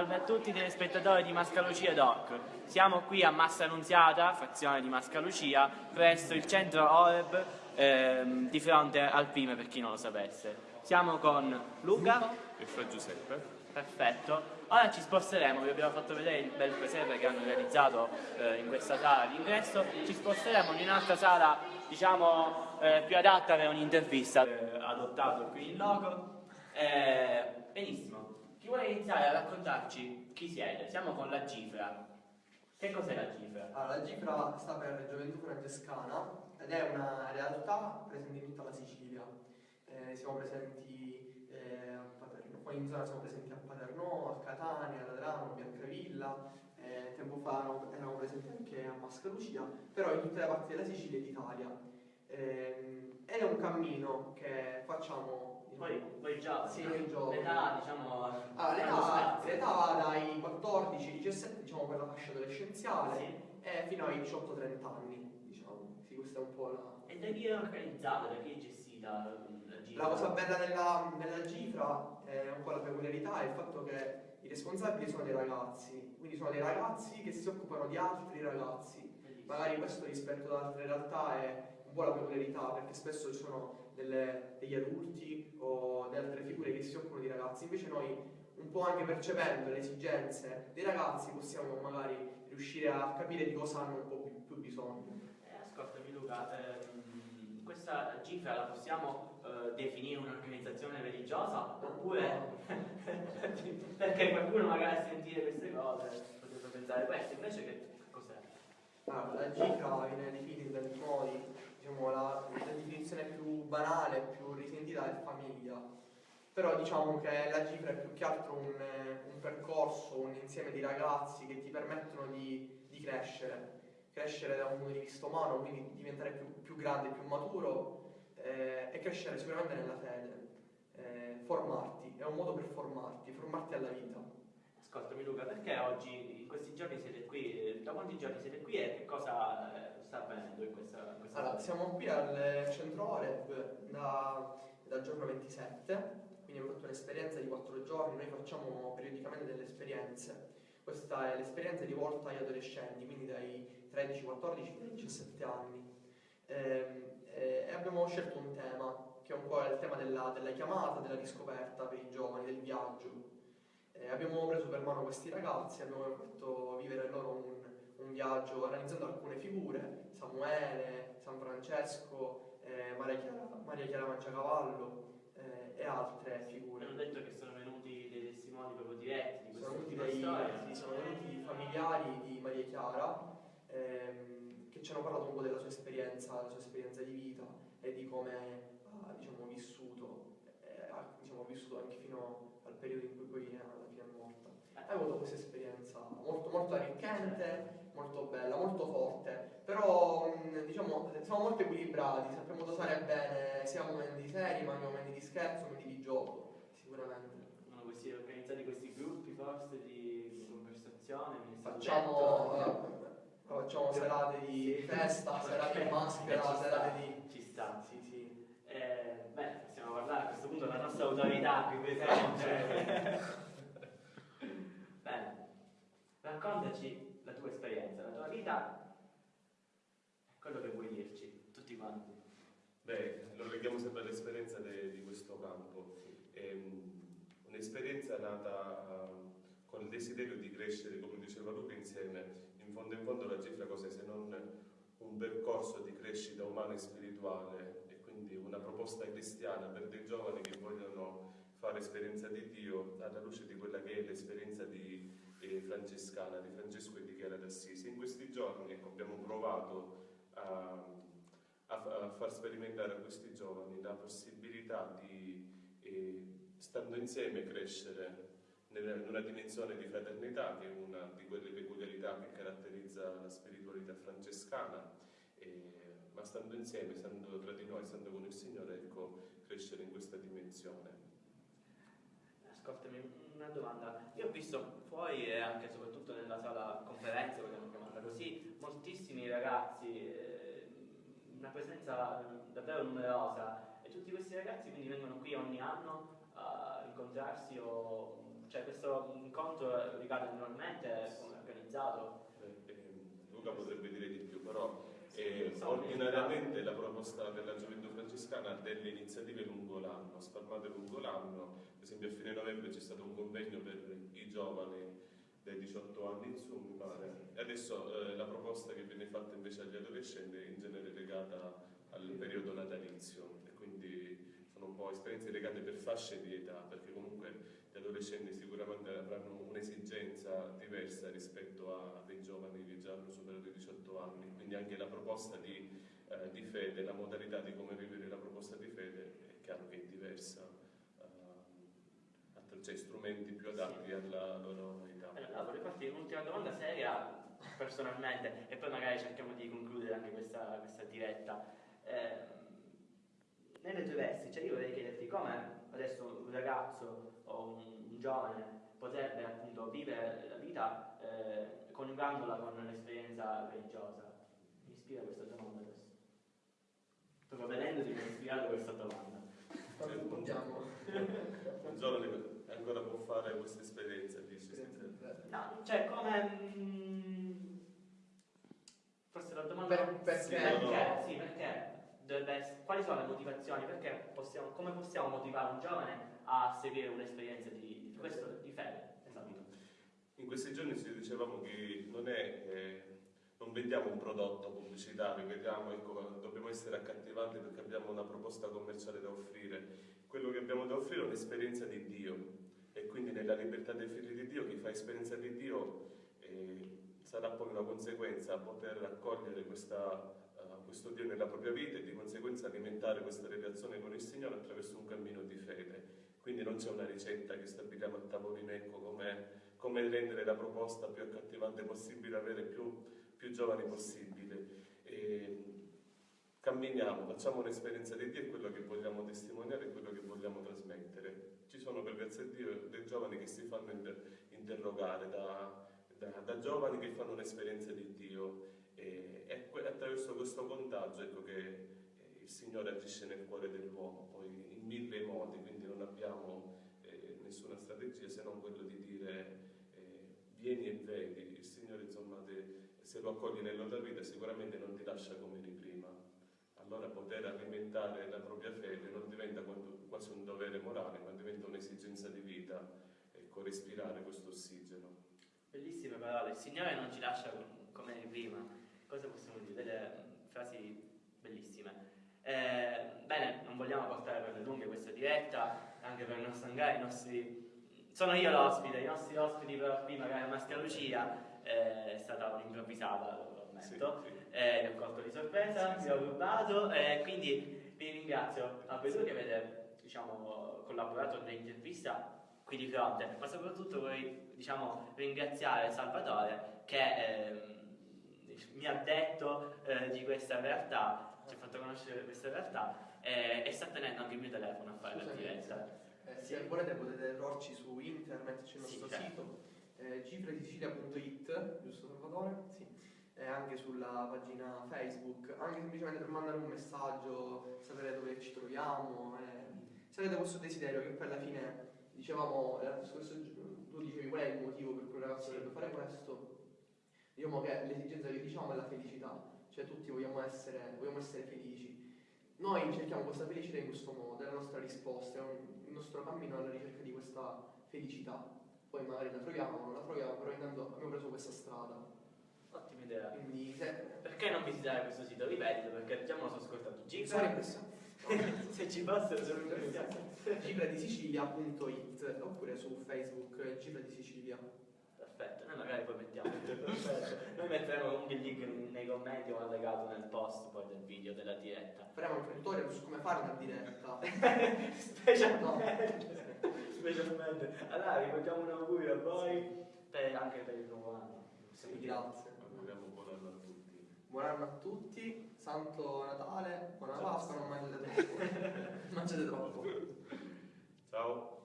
Salve a tutti i telespettatori di Mascalucia Doc. Siamo qui a Massa Annunziata, frazione di Mascalucia, presso il centro OREB ehm, di fronte al PIME per chi non lo sapesse. Siamo con Luca e Fra Giuseppe. Perfetto. Ora ci sposteremo, vi abbiamo fatto vedere il bel presepe che hanno realizzato eh, in questa sala d'ingresso, ci sposteremo in un'altra sala diciamo eh, più adatta per un'intervista. Eh, adottato qui il logo. Eh, benissimo. Vuole iniziare a raccontarci chi siete? Siamo con la Gifra. Che cos'è la Gifra? Allora, la Gifra sta per Gioventù Francescana ed è una realtà presente in tutta la Sicilia. Eh, siamo presenti eh, a Paterno, qua in zona siamo presenti a Paterno, a Catania, a Ladrano, a Biancavilla, eh, tempo fa erano presenti anche a Mascalucia, però in tutte le parti della Sicilia e d'Italia. Eh, ed è un cammino che facciamo poi, poi già, sì, l'età diciamo... Ah, l'età, l'età va dai 14 ai 17, diciamo per la fascia adolescenziale, Sì. e fino ai 18-30 anni, diciamo. Sì, questa è un po' la... E da chi è organizzata, da chi è gestita la Gifra? La cosa bella della, della Gifra è un po' la peculiarità, è il fatto che i responsabili sono dei ragazzi, quindi sono dei ragazzi che si occupano di altri ragazzi. Bellissimo. Magari questo rispetto ad altre realtà è un po' la peculiarità, perché spesso ci sono delle- degli adulti o delle altre figure che si occupano di ragazzi, invece noi un po' anche percependo le esigenze dei ragazzi possiamo magari riuscire a capire di cosa hanno un po' più, più bisogno. Eh, ascoltami Luca, ehm, questa Gifra la possiamo eh, definire un'organizzazione religiosa oppure perché qualcuno magari a sentire queste cose potrebbe pensare questo, invece che cos'è? Allora, la Gifra viene definita in tanti modi, diciamo la, la definizione più banale, più risentita è famiglia, però diciamo che la Gifra è più che altro un, eh, un percorso, un insieme di ragazzi che ti permettono di, di crescere, crescere da un punto di vista umano, quindi diventare più, più grande, più maturo eh, e crescere sicuramente nella fede, eh, formarti, è un modo per formarti, formarti alla vita. Ascoltami Luca, perché oggi, in questi giorni siete qui, eh, da quanti giorni siete qui e che cosa avvenendo in questa, in questa Allora, siamo qui al centro Oreb da, dal giorno 27, quindi abbiamo fatto un'esperienza di 4 giorni, noi facciamo periodicamente delle esperienze. Questa è l'esperienza rivolta agli adolescenti, quindi dai 13, 14 ai 17 anni. Ehm, eh, E abbiamo scelto un tema, che è un po' il tema della, della chiamata, della riscoperta per i giovani, del viaggio. Eh, abbiamo preso per mano questi ragazzi, abbiamo fatto vivere loro un, un viaggio analizzando alcune figure, Samuele, San Francesco, eh, Maria, Chiara, Maria Chiara Mangiacavallo eh, e altre figure. hanno detto che sono venuti dei testimoni proprio diretti di Sono questa venuti, ultima dei, storia. sì, sono venuti familiari di Maria Chiara ehm, che ci hanno parlato un po' della sua esperienza, della sua esperienza di vita e di come ha diciamo, vissuto, eh, ha diciamo, vissuto anche fino al periodo in cui poi alla fine è morta. Hai avuto questa esperienza arricchente, molto bella, molto forte, però mh, diciamo siamo molto equilibrati, sappiamo dosare bene sia momenti seri ma anche momenti di scherzo, momenti di gioco, sicuramente. Sono questi, organizzati questi gruppi forse di, conversazione, Facciamo, eh, facciamo serate di festa, serate di maschera, Eh, serate di... Ci sta. Sì, sì. Eh, beh, possiamo parlare a questo punto della nostra autorità qui presente. Bene, raccontaci tua esperienza, la tua vita, quello che vuoi dirci, tutti quanti. Beh, lo leghiamo sempre all'esperienza di questo campo. Ehm, un'esperienza nata eh, con il desiderio di crescere, come diceva Luca, insieme. In fondo in fondo la cifra cos'è se non un percorso di crescita umana e spirituale e quindi una proposta cristiana per dei giovani che vogliono fare esperienza di Dio alla luce di quella che è l'esperienza di francescana, di Francesco e di Chiara d'Assisi. In questi giorni ecco, abbiamo provato a a, a far sperimentare a questi giovani la possibilità di, eh, stando insieme, crescere in una dimensione di fraternità, che è una di quelle peculiarità che caratterizza la spiritualità francescana, eh, ma stando insieme, stando tra di noi, stando con il Signore, ecco, crescere in questa dimensione. Ascoltami, una domanda. Io ho visto fuori e anche soprattutto nella sala conferenze, vogliamo chiamarla così, moltissimi ragazzi, eh, una presenza davvero numerosa e tutti questi ragazzi quindi vengono qui ogni anno a incontrarsi o cioè questo incontro ricade annualmente, come è organizzato? Eh, eh, Luca potrebbe dire di più, però eh, ordinariamente la proposta francescana ha delle iniziative lungo l'anno, spalmate lungo l'anno, per esempio a fine novembre c'è stato un convegno per i giovani dai 18 anni in su, mi pare, e adesso eh, la proposta che viene fatta invece agli adolescenti è in genere legata al periodo natalizio. E quindi sono un po' esperienze legate per fasce di età, perché comunque gli adolescenti sicuramente avranno un'esigenza diversa rispetto a dei giovani che già hanno superato i 18 anni, quindi anche la proposta di, eh, di fede, la modalità di come vivere la proposta di fede è chiaro che è diversa, eh, cioè strumenti più adatti alla loro età. Allora, vorrei farti un'ultima domanda seria personalmente e poi magari cerchiamo di concludere anche questa, questa diretta. Eh, nelle tue vesti, cioè io vorrei chiederti come adesso un ragazzo o un, un giovane potrebbe appunto vivere la vita eh, coniugandola con l'esperienza religiosa. Mi ispira questa domanda adesso. Vedendoti mi ha ispirato questa domanda. Quando rispondiamo. Un giovane ancora può fare questa esperienza, dici? No, cioè come... mm, forse la domanda... Per- perché? Sì, perché? Sì, perché dovrebbe essere- quali sono le motivazioni? Perché possiamo, come possiamo motivare un giovane a seguire un'esperienza di, di questo, di fede? Esatto. In questi giorni ci dicevamo che non è... eh, non vendiamo un prodotto pubblicitario, vediamo, ecco, dobbiamo essere accattivanti perché abbiamo una proposta commerciale da offrire. Quello che abbiamo da offrire è un'esperienza di Dio e quindi nella libertà dei figli di Dio chi fa esperienza di Dio eh, sarà poi una conseguenza poter accogliere questa, eh, questo Dio nella propria vita e di conseguenza alimentare questa relazione con il Signore attraverso un cammino di fede. Quindi non c'è una ricetta che stabiliamo a tavolino, ecco come rendere la proposta più accattivante possibile, avere più, più giovani possibile. E camminiamo, facciamo un'esperienza di Dio, è quello che vogliamo testimoniare, è quello che vogliamo trasmettere. Ci sono per grazia di Dio dei giovani che si fanno inter- interrogare da, da- da giovani che fanno un'esperienza di Dio e è attraverso questo contagio ecco, che eh, il Signore agisce nel cuore dell'uomo, poi in mille modi, quindi non abbiamo eh, nessuna strategia se non quello di dire eh, vieni e vedi, il Signore insomma te- se lo accogli nella tua vita sicuramente non ti lascia come eri prima. Allora poter alimentare la propria fede non diventa quasi un dovere morale, ma diventa un'esigenza di vita, ecco, respirare questo ossigeno. Bellissime parole. Il Signore non ci lascia com- come eri prima. Cosa possiamo dire? Delle mm, frasi bellissime. Eh, bene, non vogliamo portare per le lunghe questa diretta, anche per non stangare i nostri... Sono io l'ospite, i nostri ospiti però qui magari la Maschera Lucia eh, è stata un'improvvisata, lo ammetto. Sì, sì. Eh, mi ho colto di sorpresa, Sì, mi sì. ho rubato e quindi vi ringrazio a voi due che avete diciamo, collaborato nell'intervista qui di fronte, ma soprattutto vorrei diciamo, ringraziare Salvatore che ehm, mi ha detto eh, di questa realtà, ci ha fatto conoscere questa realtà eh, e sta tenendo anche il mio telefono a fare la Scusami. diretta. Eh, se volete potete trovarci su internet, c'è il Sì, nostro certo. Eh, cifredisicilia.it, giusto Salvatore? Sì. E anche sulla pagina Facebook, anche semplicemente per mandare un messaggio, sapere dove ci troviamo. eh. Se avete questo desiderio, che poi alla fine dicevamo, eh, tu dicevi qual è il motivo per cui un ragazzo dovrebbe fare questo, diciamo che l'esigenza che diciamo è la felicità, cioè tutti vogliamo essere, vogliamo essere felici. Noi cerchiamo questa felicità in questo modo, è la nostra risposta, è un- il nostro cammino alla ricerca di questa felicità. Poi magari la troviamo, non la troviamo, però intanto abbiamo preso questa strada. Ottima idea. Quindi se Perché non visitare questo sito? Ripetilo perché già me lo sono ascoltato. impressionato. se ci fossero sono impressionato. cifradisicilia.it oppure su Facebook Cifra di Sicilia. Perfetto, noi magari poi mettiamo. Noi metteremo comunque il link nei commenti o allegato nel post poi del video della diretta. Faremo un tutorial su come fare una diretta. specialmente, specialmente. Allora ricordiamo un augurio a voi per- anche per il nuovo anno. Sì, grazie. Auguriamo buon anno a tutti. Buon anno a tutti, Santo Natale, buona Pasqua, non mangiate troppo. mangiate troppo. Ciao.